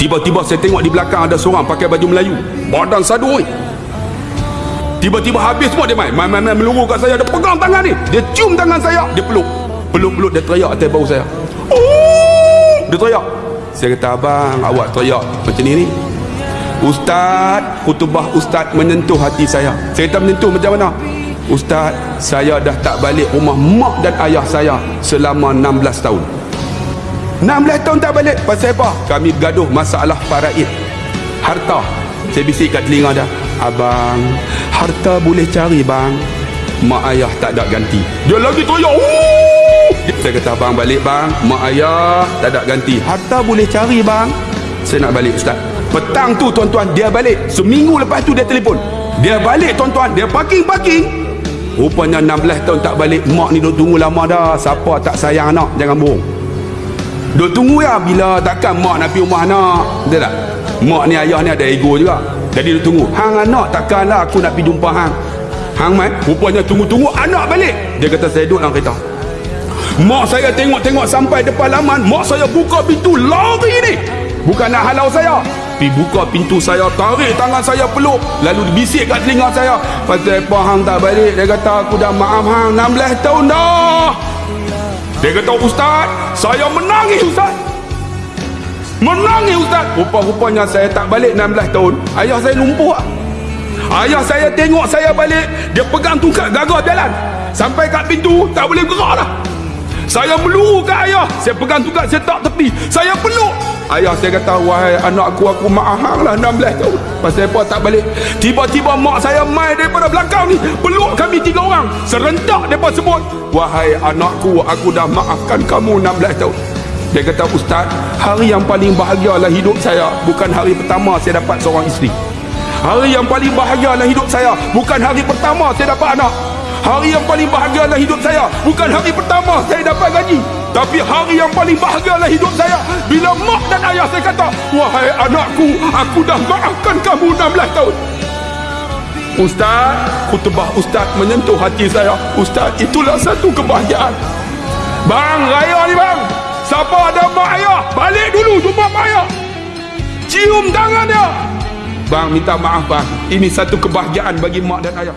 Tiba-tiba saya tengok di belakang ada seorang pakai baju Melayu. Badan sadu oi. Tiba-tiba habis semua dia main. Main-main meluru kat saya. Dia pegang tangan ni. Dia cium tangan saya. Dia peluk. Peluk-peluk dia teriak atas bau saya. Oh! Dia teriak. Saya kata abang awak teriak macam ni ni. Ustaz, khutbah ustaz menyentuh hati saya. Saya kata menyentuh macam mana? Ustaz, saya dah tak balik rumah mak dan ayah saya selama 16 tahun. 16 tahun tak balik. Pasal apa? Kami bergaduh masalah faraid. Harta. Saya bisik kat telinga dia. Abang, harta boleh cari bang. Mak ayah tak ada ganti. Dia lagi teriak. Saya kata abang balik bang. Mak ayah tak ada ganti. Harta boleh cari bang. Saya nak balik ustaz. Petang tu tuan-tuan dia balik. Seminggu lepas tu dia telefon. Dia balik tuan-tuan. Dia parking-parking. Rupanya 16 tahun tak balik. Mak ni duk tunggu lama dah. Siapa tak sayang anak. Jangan bohong. Duk tunggu ya bila takkan mak nak pergi rumah anak. Betul tak? Mak ni ayah ni ada ego juga. Jadi duk tunggu. Hang anak takkanlah aku nak pergi jumpa hang. Hang mai rupanya tunggu-tunggu anak balik. Dia kata saya duduk dalam kereta. Mak saya tengok-tengok sampai depan laman. Mak saya buka pintu lari ni. Bukan nak halau saya. Pi buka pintu saya, tarik tangan saya peluk. Lalu bisik kat telinga saya. Pasal apa hang tak balik? Dia kata aku dah maaf hang 16 tahun dah. Dia kata Ustaz Saya menangis Ustaz. Menangis Ustaz. Rupa-rupanya saya tak balik 16 tahun. Ayah saya lumpuh lah. Ayah saya tengok saya balik Dia pegang tungkat gagal jalan. Sampai kat pintu Tak boleh gerak dah. Saya meluru kat ayah. Saya pegang tungkat Saya tak tepi. Saya peluk Ayah saya kata Wahai anakku aku maaf hang lah 16 tahun. Pasal apa tak balik. Tiba-tiba mak saya mai daripada belakang ni Peluk kami tiga orang Serentak mereka sebut Wahai anakku aku dah maafkan kamu 16 tahun. Dia kata Ustaz Hari yang paling bahagia lah hidup saya Bukan hari pertama saya dapat seorang isteri. Hari yang paling bahagia lah hidup saya Bukan hari pertama saya dapat anak. Hari yang paling bahagia lah hidup saya Bukan hari pertama saya dapat gaji. Tapi hari yang paling bahagia lah hidup saya Bila mak dan ayah saya kata Wahai anakku Aku dah maafkan kamu 16 tahun. Ustaz Kutubah Ustaz menyentuh hati saya. Ustaz itulah satu kebahagiaan. Bang raya ni bang. Siapa ada mak ayah Balik dulu jumpa mak ayah. Cium tangan dia Bang minta maaf bang. Ini satu kebahagiaan bagi mak dan ayah